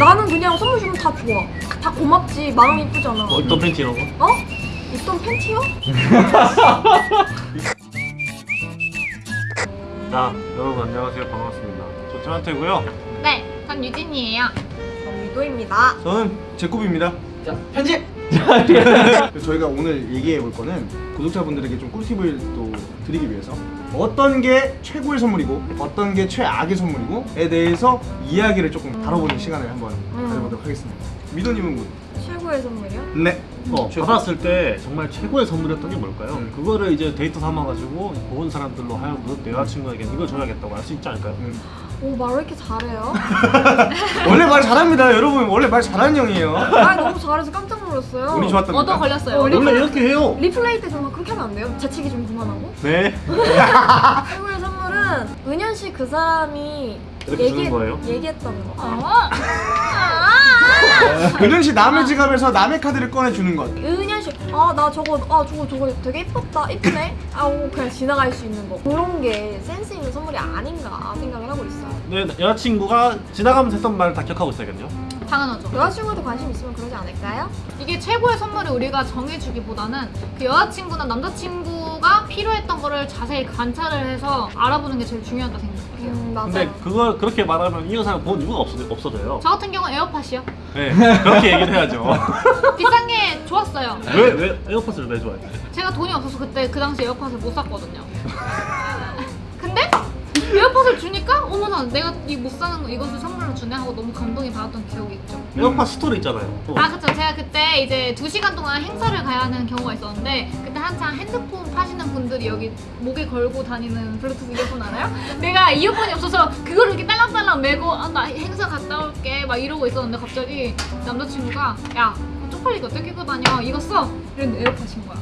나는 그냥 선물 주면 다 좋아. 다 고맙지. 마음 이쁘잖아. 뭐 입던 팬티 이런 거? 어? 입던 팬티요? 자 여러분 안녕하세요 반갑습니다 저 조한태고요 네, 전 유진이에요. 전 미도입니다. 저는 제코비입니다. 자 편집! 저희가 오늘 얘기해 볼 거는 구독자분들에게 좀 꿀팁을 또 드리기 위해서 어떤 게 최고의 선물이고 어떤 게 최악의 선물이고에 대해서 이야기를 조금 다뤄보는 시간을 한번 음. 가져보도록 하겠습니다. 미도님은 뭐? 최고의 선물이요? 네. 어, 최고. 받았을 때 정말 최고의 선물이었던 게 뭘까요? 음. 그거를 이제 데이터 삼아가지고 본 사람들로 하여금 내 여자친구에게 이걸 줘야겠다고 할 수 있지 않을까요? 음. 오, 말왜 이렇게 잘해요? 원래 말 잘합니다, 여러분. 원래 말 잘하는 형이에요. 말 너무 잘해서 깜짝 놀랐어요. 운이 좋았답니다. 얻어 걸렸어요. 어, 원래 이렇게 해요 리플레이 때좀 그렇게 하면 안 돼요? 자치기 좀 그만하고. 네 최고의 선물은 은현 씨 그 사람이 이렇게 주는 거예요? 얘기했던 거. 어? 은현 씨 남의 지갑에서 남의 카드를 꺼내 주는 것. 은현 씨, 아나 저거, 아 저거 저거 되게 이뻤다, 이쁘네. 아오 그냥 지나갈 수 있는 거. 그런 게 센스 있는 선물이 아닌가 생각을 하고 있어요. 네, 여자친구가 지나가면서 했던 말다 기억하고 있어야겠네요 당연하죠. 여자친구도 관심 있으면 그러지 않을까요? 이게 최고의 선물을 우리가 정해주기보다는 그 여자친구나 남자친구가 필요했던 거를 자세히 관찰을 해서 알아보는 게 제일 중요하다 생각해요. 음 맞아요. 근데 그걸 그렇게 말하면 이 여사를 본 이유가 없어, 없어져요 저 같은 경우는 에어팟이요. 네 그렇게 얘기를 해야죠 비싼 게 좋았어요. 왜, 왜 에어팟을 왜 좋아해? 제가 돈이 없어서 그때 그 당시 에어팟을 못 샀거든요. 근데 에어팟을 주니까 어머나 내가 이 못 사는 거 이것을 선물로 주네 하고 너무 감동이 받았던 기억이 있죠. 에어팟 스토리 있잖아요 또. 아 그쵸 제가 그때 이제 2시간 동안 행사를 가야 하는 경우가 있었는데 그때 한창 핸드폰 파시는 분들이 여기 목에 걸고 다니는 블루투스 이어폰 알아요? 내가 이어폰이 없어서 그거를 이렇게 딸랑딸랑 메고 아, 나 행사 갔다 올게 막 이러고 있었는데 갑자기 남자친구가 야 쪽팔리게 어떻게 끼고 다녀 이거 써 이랬는데 에어팟인 거야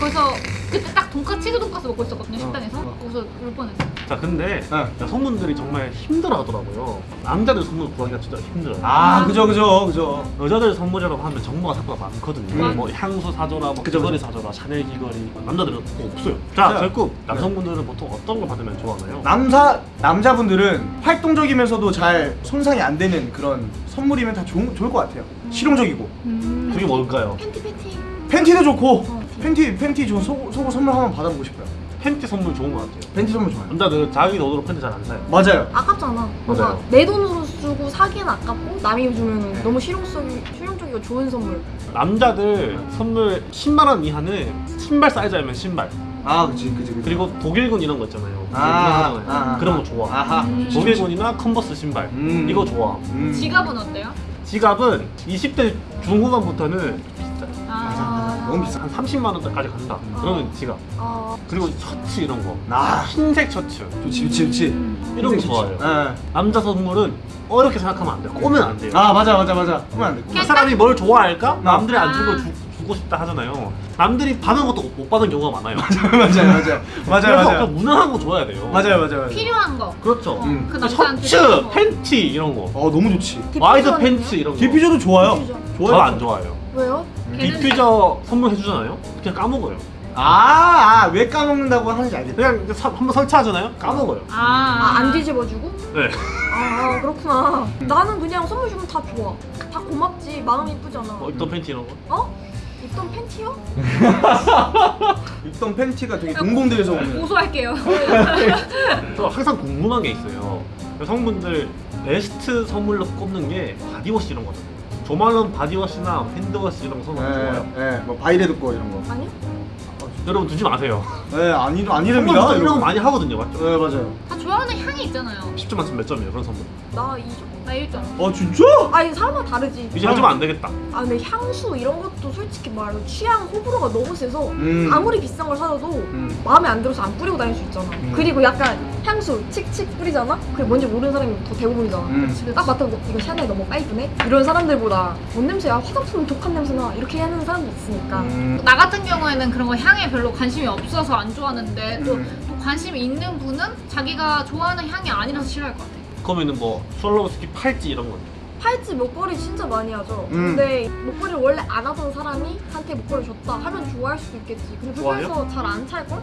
그래서 그때 딱 돈까스 치즈 돈까스 먹고 있었거든요 식당에서 어. 거기서 울 뻔했어 자 근데 네. 여성분들이 정말 힘들어 하더라고요 남자들 선물 구하기가 진짜 힘들어요 아, 그죠, 그죠, 그죠. 여자들 선물이라고 하면 정보가 생각보다 많거든요 음. 뭐 향수 사줘라 뭐 그죠, 귀걸이 사줘라 샤넬 귀걸이 남자들은 그거 없어요 자 자, 결국 남성분들은 보통 어떤 걸 받으면 좋아하나요? 남사 남자분들은 활동적이면서도 잘 손상이 안 되는 그런 선물이면 다 좋은, 좋을 것 같아요. 실용적이고 음. 그게 뭘까요? 팬티 팬티. 팬티도 좋고 어, 팬티 팬티 저 속, 속옷 선물 한번 받아보고 싶어요. 팬티 선물 좋은 것 같아요 팬티 선물 좋아요. 남자들은 자기 돈으로 팬티 잘 안 사요 맞아요. 아깝잖아. 뭔가 맞아요. 내 돈으로 쓰고 사기는 아깝고 남이 주면 네. 너무 실용성이 실용적이고 좋은 선물. 남자들 선물 10만 원 이하는 신발 사이즈면 신발 아, 그치, 그치, 그치. 그리고 독일군 이런 거 있잖아요 아. 아, 아, 그런 아. 거 좋아 아하. 음. 독일군이나 컨버스 신발 음. 이거 좋아 음. 지갑은 어때요? 지갑은 20대 중후반부터는 비싸 아, 너무 비싸. 한 30만 원대까지 간다 그러면 지갑 어, 그리고 셔츠 이런 거 아, 흰색 셔츠 좋지, 좋지, 좋지. 이런 거. 좋아해요 예. 남자 선물은 어렵게 생각하면 안 돼요 꼬면 안 돼요 아, 맞아, 맞아, 맞아. 그러면 안 돼. 그 사람이 뭘 좋아할까? 남들이 안 아. 주고 주, 주고 싶다 하잖아요 남들이 받은 것도 못 받은 경우가 많아요 맞아요, 맞아요, 맞아요. 맞아요, 그래서 맞아요. 무난한 거 줘야 돼요 맞아요, 맞아요, 맞아요. 필요한 거. 그렇죠 음. 그 남자한테 셔츠. 팬티 이런 거 어, 너무 좋지. wide? 팬츠 이런 거 디퓨저도 좋아요. 디퓨저. 좋아요. 저는 안 좋아해요 왜요? 걔는 디퓨저 선물해 주잖아요 그냥 까먹어요 아, 아, 왜 까먹는다고 하는지 알겠다. 그냥 사- 한번 설치하잖아요 까먹어요 아, 아, 안 뒤집어주고? 네 아, 그렇구나. 나는 그냥 선물 주면 다 좋아. 다 고맙지. 마음 이쁘잖아. 뭐 입던 팬티 이런 거 어? 입던 팬티요? 입던 팬티가 되게 공공대에서 오는. 고소할게요. 저 항상 궁금한 게 있어요 여성분들 베스트 선물로 꼽는 게 body wash 이런 거잖아요 조말론 body wash나 hand wash 이런 거 선물 좋아요 예, 예, 뭐 바이레드 거 이런 거. 아니요? 여러분 두지 마세요 예, 아니 선물 아니랍니다. 이런 거 이런 거. 많이 하거든요 맞죠? 예, 맞아요. 다 좋아하는 향이 있잖아요. 10점 만점 몇 점이에요 그런 선물 나 2점. 나 1점. 아, 진짜? 아니 사람마다 다르지. 이제 해주면 안 되겠다 아 근데 향수 이런 것도 솔직히 말로 취향 호불호가 너무 세서 음. 아무리 비싼 걸 사줘도 음. 마음에 안 들어서 안 뿌리고 다닐 수 있잖아. 음. 그리고 약간 향수 칙칙 뿌리잖아? 그게 뭔지 모르는 사람이 더 대부분이잖아. 음. 집에 딱 맡아보고 이거 샤넬 너무 빨주네? 이런 사람들보다 뭔 냄새야? 화장품 독한 냄새나? 이렇게 하는 사람도 있으니까. 음. 나 같은 경우에는 그런 거 향에 별로 관심이 없어서 안 좋아하는데 또, 음. 또 관심이 있는 분은 자기가 좋아하는 향이 아니라서 싫어할 것 같아. 그러면은 뭐 솔로스키 팔찌 이런 거 팔찌 목걸이 진짜 많이 하죠. 음. 근데 목걸이를 원래 안 하던 사람이 한테 목걸이 줬다 하면 좋아할 수도 있겠지. 근데? 그래서 잘 안 찰걸?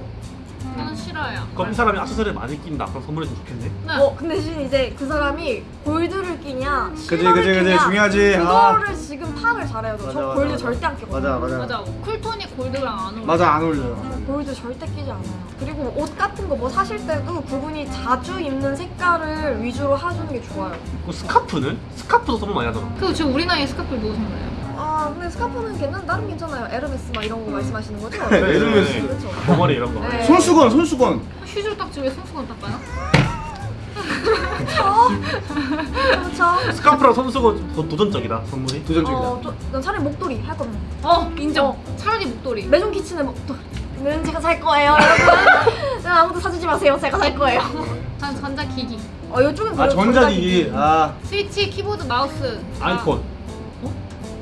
저는 싫어요. 그럼 이 사람이 액세서리를 많이 낀다. 그럼 선물해주면 좋겠네. 네. 어 근데 대신 이제 그 사람이 골드를 끼냐 그지, 실버를 그지, 그지. 끼냐 중요하지. 아. 그거를 지금 파악을 잘해야 돼. 맞아, 저 맞아, 골드 맞아. 절대 안 끼거든요. 맞아 맞아. 맞아. 쿨톤이 골드랑 안 어울려. 맞아 안 어울려요. 골드 절대 끼지 않아요. 그리고 옷 같은 거 뭐 사실 때도 그분이 자주 입는 색깔을 위주로 해주는 게 좋아요. 그 스카프는? 스카프도 선물 많이 하잖아. 그리고 지금 우리 나이에 스카프를 누구 선물해요? 아 근데 스카프는 괜찮 나름 괜찮아요. 에르메스 막 이런 거 말씀하시는 거죠? 네, 에르메스. 그렇죠. 버버리 이런 거. 네. 손수건 손수건. 휴지로 닦지 왜 손수건 닦아요? 그렇죠. 스카프랑 손수건이 더 도전적이다 선물이. 도전적이다. 어, 저, 난 차라리 목도리 할 거면 어 인정. 차라리 목도리. 메종 키츠네 목도리. 는 제가 살 거예요, 여러분. 난 아무도 사주지 마세요. 제가 살 거예요. 전 전자기기. 어, 이쪽은 아 전자기기. 아 스위치, 키보드, 마우스. 다 아이폰.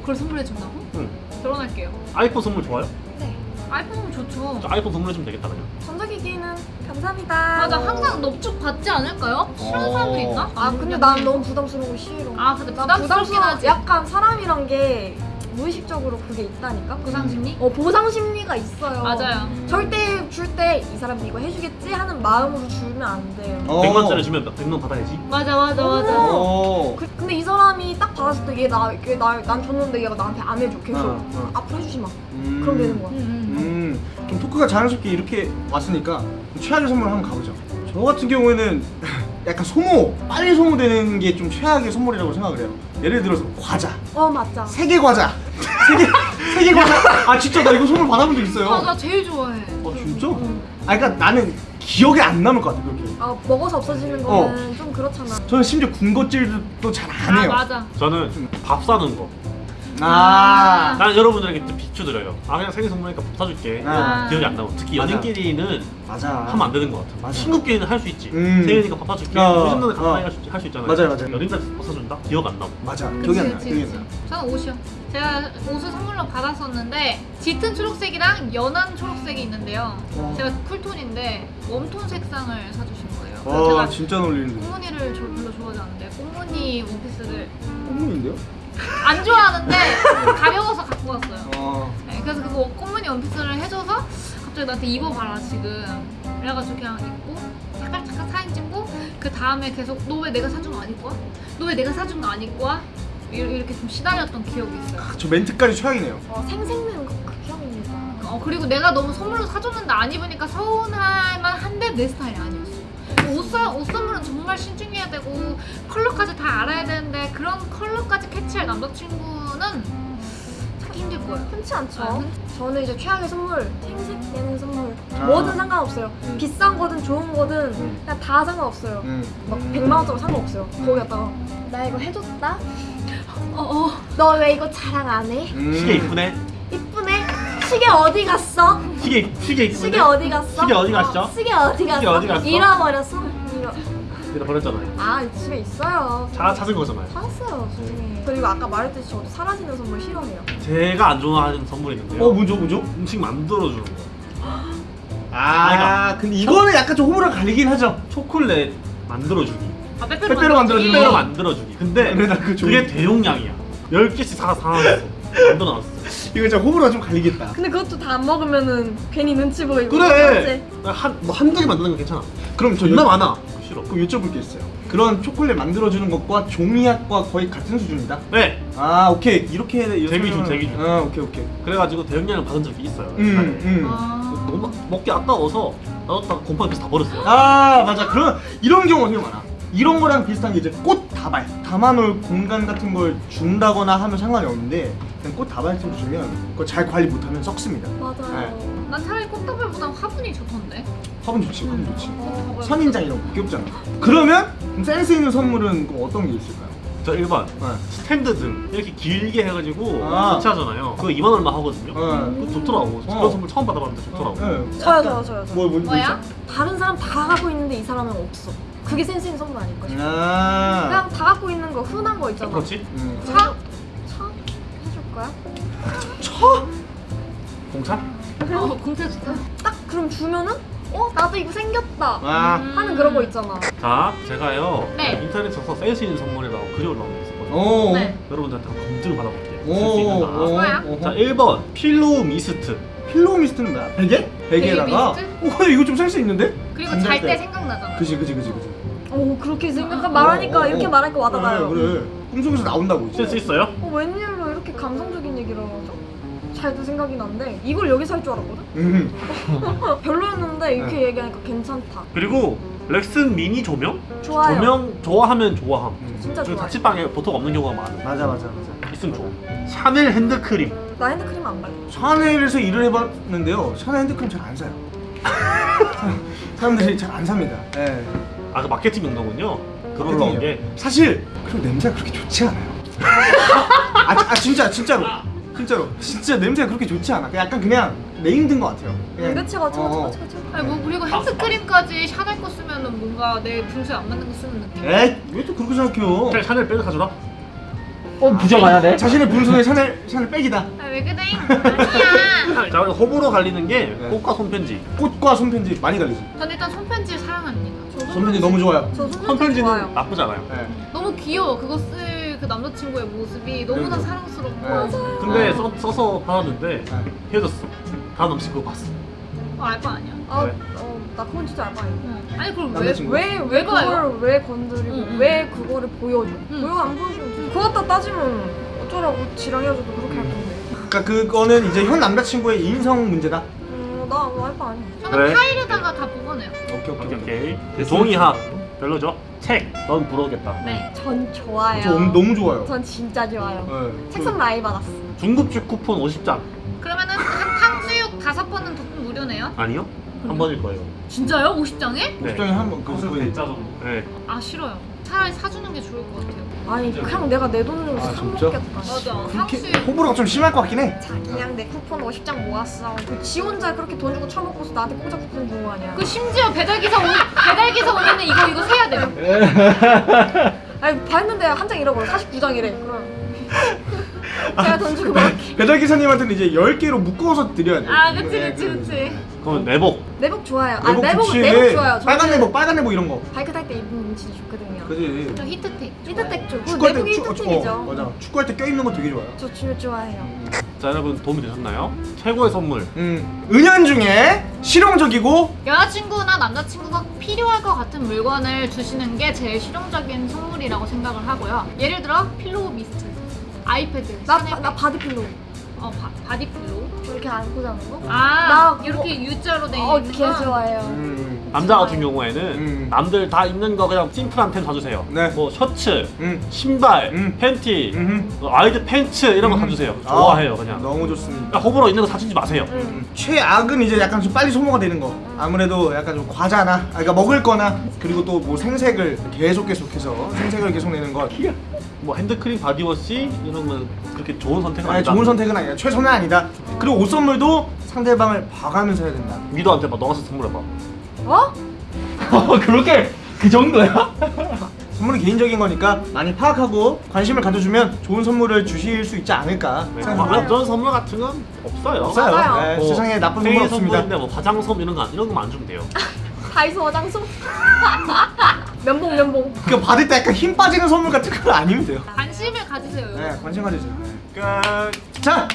그걸 선물해 준다고? 응. 결혼할게요. 아이폰 선물 좋아요? 네. 아이폰은 좋죠. 저 아이폰 선물해주면 되겠다 그냥. 전자기기는 감사합니다. 맞아 항상 넙죽 받지 않을까요? 싫어하는 사람들 있나? 아 근데 난 너무 부담스러운 거 싫어. 아 근데 나 부담스럽긴 부담스러워. 하지. 약간 사람이란 게 무의식적으로 그게 있다니까. 보상 심리? 어 보상 심리가 있어요. 맞아요. 절대 줄 때 이 사람이 이거 해주겠지 하는 마음으로 주면 안 돼요. 어. 100만 짜리 주면 100만 받아야지. 맞아 맞아 맞아. 어. 그, 근데 이 사람이 딱 받았을 때 얘나얘나난 줬는데 얘가 나한테 안 해줘 계속 어, 어. 앞으로 해주지 마. 음. 그럼 되는 거야. 음, 음. 음, 좀 토크가 자연스럽게 이렇게 왔으니까 최악의 선물 한번 가보죠. 저 같은 경우에는 약간 소모, 빨리 소모되는 게 좀 최악의 선물이라고 생각을 해요. 예를 들어서 과자, 어 맞자. 세계 과자, 세계 세계 과자. 아 진짜 나 이거 선물 받아본 적 있어요. 아, 나 제일 좋아해. 어 진짜? 아 그러니까 나는 기억에 안 남을 것 같아 그렇게. 아 먹어서 없어지는 거는 좀 그렇잖아. 저는 심지어 군것질도 잘안아 해요. 맞아. 저는 밥 사는 거. 아. 난 여러분들에게 좀 비추드려요. 아 그냥 생일 선물이니까 밥 사줄게. 아. 기억이 안 나고 특히 맞아. 연인끼리는 맞아. 하면 안 되는 것 같아. 맞아. 친구끼리는 할 수 있지. 음. 생일이니까 밥 사줄게. 어, 무슨 어. 가만히 할수 할수 있잖아요. 맞아요, 맞아요. 연인한테 밥 사준다? 기억 안 나고. 맞아. 그치, 기억이 안 나. 기억이. 저는 옷이요. 제가 옷을 선물로 받았었는데 짙은 초록색이랑 연한 초록색이 있는데요. 어. 제가 쿨톤인데 웜톤 색상을 사주신 거예요. 와 제가 진짜 놀리는데. 꽃무늬를 저 별로 좋아하지 않는데 꽃무늬 원피스를 콧물인데요? 안 좋아하는데 가벼워서 갖고 왔어요. 어. 네, 그래서 그거 꽃무늬 원피스를 해줘서 갑자기 나한테 입어봐라 지금 그래가지고 그냥 입고 잠깐 잠깐 사진 찍고 그 다음에 계속 너 왜 내가 사준 거 안 입고 와? 너 왜 내가 사준 거 안 입고 와? 이- 이렇게 좀 시달렸던 기억이 있어요. 저 멘트까지 최악이네요. 어, 생생내는 거 극혐입니다. 어 그리고 내가 너무 선물로 사줬는데 안 입으니까 서운할 만한데 내 스타일이 아니었어. 옷, 사, 옷 선물은 정말 신중해야 되고 컬러까지 다 알아야 되는데 그런 컬러까지 캐치할 남자친구는 찾기 힘들 거예요. 흔치 않죠. 아, 저는 이제 최악의 선물, 생색 내는 선물. 아. 뭐든 상관없어요. 음. 비싼 거든 좋은 거든 음. 그냥 다 상관없어요. 음. 막 100만 원짜리 상관없어요. 거기 갔다가 나 이거 해줬다? 어어 너왜 이거 자랑 안 해? 음. 시계 이쁘네. 시계 어디 갔어? 시계 시계 이쁘네. 시계 어디 갔어? 시계 어디 갔죠? 어, 시계 어디 갔어? 시계 어디 갔어? 잃어버렸어? 잃어... 내가 버렸잖아요. 아 집에 있어요. 자 찾은 거잖아요. 찾았어요 중에. 그리고 아까 말했듯이 저도 사라지는 선물 싫어해요. 제가 안 좋아하는 선물이 있는데요. 어 뭐죠 뭐죠? 음식 만들어 주는 거. 아 근데 이거는 약간 좀 호불호 갈리긴 하죠. 초콜릿 만들어 주기. 아, 빼빼로, 빼빼로 만들어 주기. 빼빼로 만들어 주기. 근데 그래, 나 그거 좋아. 그게 대용량이야. 10개씩 사 사놨어. 만들어놨어. 이거 진짜 호불호가 좀 갈리겠다. 근데 그것도 다 안 먹으면은 괜히 눈치 보이고 그래. 한뭐 한두 개 만드는 건 괜찮아. 그럼 저 존나 여- 많아. 그거 싫어. 그럼 여쭤볼 게 있어요. 그런 초콜릿 만들어주는 것과 종이학과 거의 같은 수준이다. 네. 아 오케이 이렇게 이렇게 재미준, 하면은- 재미준. 아 오케이 오케이. 그래가지고 대용량을 받은 적이 있어요. 음 음. 아. 너무 막- 먹기 아까워서 놔뒀다가 곰팡이 다 버렸어요. 아 맞아 그런 이런 경우가 되게 많아. 이런 거랑 비슷한 게 이제 꽃 다발 담아놓을 공간 같은 걸 준다거나 하면 상관이 없는데 그냥 꽃 다발쯤 주면 그거 잘 관리 못하면 썩습니다. 맞아요. 난 차라리 꽃다발보단 화분이 좋던데. 화분 좋지 화분 좋지. 꽃다발. 선인장 이런 거 귀엽잖아. 그러면 그럼 센스 있는 선물은 그럼 어떤 게 있을까요? 저 1번 네. 스탠드 등 이렇게 길게 해가지고 아. 설치하잖아요. 그거 2만 얼마 하거든요. 어. 그거 좋더라고. 어. 그런 선물 처음 받아봤는데 좋더라고. 네. 저요 저요 저요. 뭐, 뭐, 뭐 뭐야? 다른 사람 다 갖고 있는데 이 사람은 없어. 그게 센스 있는 선물 아닐까 싶어. 아. 그냥 다 갖고 있는 거 흔한 거 있잖아. 그렇지? 음. 차? 차? 거야? 공차? 어, 공차 줄까? 딱 그럼 주면은 어 나도 이거 생겼다 아. 하는 그런 거 있잖아. 자, 제가요 네. 인터넷에서 센스 있는 선물이라고 글이 올라온 게 있었거든요. 오. 네. 여러분들한테 한번 검증을 받아볼게요. 쓸 수 있는가? 오. 뭐야? 오. 자, 1번 pillow mist. pillow mist는 뭐야? 베개? 베개에다가 베개 어 이거 좀 센스 있는데? 그리고 잘 때 생각나잖아. 그지 그지 그지 그지 오 그렇게 생각 말하니까 어, 어, 이렇게 어. 말하니까 와닿아요. 그래 그래 꿈속에서 나온다고 센스 있어요? 어 이렇게 감성적인 하죠? 잘도 생각이 난데 이걸 여기서 할 줄 알았거든? 음. 별로였는데 이렇게 네. 얘기하니까 괜찮다. 그리고 렉슨 미니 조명? 좋아요. 조명 좋아하면 좋아함. 진짜 그 좋아요. 자취방에 보통 없는 경우가 많아. 맞아 맞아 맞아 있으면 좋아. 샤넬 핸드크림. 나 핸드크림 안 발라. 샤넬에서 일을 해봤는데요 샤넬 핸드크림 잘 안 사요 사람들이 잘 안 삽니다 예. 아, 그 마케팅 용도군요. 그걸로 게. 사실 그리고 냄새가 그렇게 좋지 않아요 아, 아 진짜 진짜로 진짜로 진짜 냄새가 그렇게 좋지 않아 약간 그냥 네임든 것 같아요 그냥, 그치 그치 어, 그치 그치 그치. 아니 뭐 그리고 핸드크림까지 샤넬 거 쓰면은 뭔가 내 분수에 안 맞는 거 쓰는 느낌. 에이 왜또 그렇게 생각해요 그냥 샤넬 백을 가져라. 어 부정하냐 내? 자신의 분수에 샤넬 샤넬 백이다 아왜 그래? 아니야. 자, 호불호 갈리는 게 네. 꽃과 손편지. 꽃과 손편지 많이 갈리지 전 일단 손편지 사랑합니다. 저 손편지 너무 좋아요 저 손편지 손편지는 좋아요. 나쁘지 않아요. 네. 너무 귀여워. 그거 쓸 그 남자친구의 모습이 너무나 그래도. 사랑스럽고. 네. 근데 어. 써, 써서 받았는데 네. 헤어졌어. 다음 남친 그거 봤어. 어, 알바 아니야. 아, 왜? 어, 나 그건 진짜 알바 아니야. 어. 아니 그럼 왜? 왜, 왜? 그걸 왜 건드리고 응, 응. 왜 그거를 보여줘? 응. 왜안 보여주면 돼? 그거 갖다 따지면 어쩌라고 지랑 헤어져도 그렇게 할 건데. 그러니까 그거는 이제 현 남자친구의 인성 문제다 음, 나 알바 아니야. 저는 그래? 파일에다가 다 뽑아내요. 오케이 오케이 오케이. 종이학 별로죠? 책. 넌 부러우겠다. 네. 전 좋아요. 저 너무, 너무 좋아요 전 진짜 좋아요. 네. 책상 라이 받았어. 중급식 쿠폰 50장. 그러면은 한 탕수육 다섯 번은 도- 무료네요. 아니요? 한 번일 거예요. 진짜요? 50장에? 네. 적당히 한번 그 거의 네. 아 싫어요. 차라리 사주는 게 좋을 것 같아요. 아니 그냥 내가 내 돈으로 아, 사 진짜? 먹겠다. 맞아. 그렇게 탕수육. 호불호가 좀 심할 것 같긴 해 자기랑 내 쿠폰 50장 모았어. 그지 혼자 그렇게 돈 주고 처먹고서 나한테 공짜 쿠폰 준거 아니야. 그 심지어 배달 기사 오 배달 기사 오면은 이거 이거 세야 돼요. 아니 봤는데 한 장 잃어버려. 49장이래. 그럼 제가 돈 주고 먹을게. 배달 기사님한테는 이제 10개로 묶어서 드려야 돼아 그치 네, 그치 그치. 그럼 내복. 내복 좋아요. 아 내복 내복 좋지 내복 좋아요. 빨간 내복 빨간 내복 이런 거 바이크 탈 때 입으면 진짜 좋거든요. 그지 저 히트텍. 히트텍 쪽. 그 축구할 때 내복이 축- 어, 히트텍이죠. 맞아 축구할 때 껴입는 거 되게 좋아요 저 진짜 좋아해요. 자 여러분 도움이 되셨나요? 최고의 선물. 음 은연 중에 실용적이고 여자친구나 남자친구가 필요할 것 같은 물건을 주시는 게 제일 실용적인 선물이라고 생각을 하고요. 예를 들어 pillow mist, 아이패드, 나, 샤넬 나 body pillow 어 바, body pillow. 이렇게 안고 자는 거? 아 나 이렇게 U자로 돼 어, 있는 개 거. 좋아해요. 음, 남자 같은 경우에는 음. 남들 다 입는 거 그냥 심플한 템 사주세요. 네. 뭐 셔츠, 음. 신발, 음. 팬티, 음. 뭐 wide pants 이런 거 음. 사주세요. 아, 좋아해요 그냥. 너무 좋습니다 그러니까 호불호 있는 거 사주지 마세요. 응. 음, 최악은 이제 약간 좀 빨리 소모가 되는 거 아무래도 약간 좀 과자나 아, 그러니까 먹을 거나 그리고 또 뭐 생색을 계속 계속해서 생색을 계속 내는 것 뭐 핸드크림, body wash 이런 건 그렇게 좋은 선택은 아니 아니다. 좋은 선택은 아니야 최선은 아니다 그리고 옷 선물도 상대방을 봐가면서 해야 된다 미도한테 막 너가서 선물해봐. 어? 어 그렇게 그 정도야? 선물은 개인적인 거니까 많이 파악하고 관심을 가져주면 좋은 선물을 주실 수 있지 않을까 네. 뭐 생각합니다 선물 같은 건 없어요. 없어요 맞아요. 네, 뭐 세상에 나쁜 선물 없습니다 뭐 화장솜 이런 거 안- 이런 거만 안 주면 돼요. 다이소 화장솜? 면봉 면봉. 그 받을 때 약간 힘 빠지는 선물 같은 거 아니면 돼요 관심을 가지세요. 여러분. 네 관심 가져주세요 끝. 자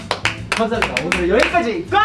감사합니다 오늘 여기까지 끝!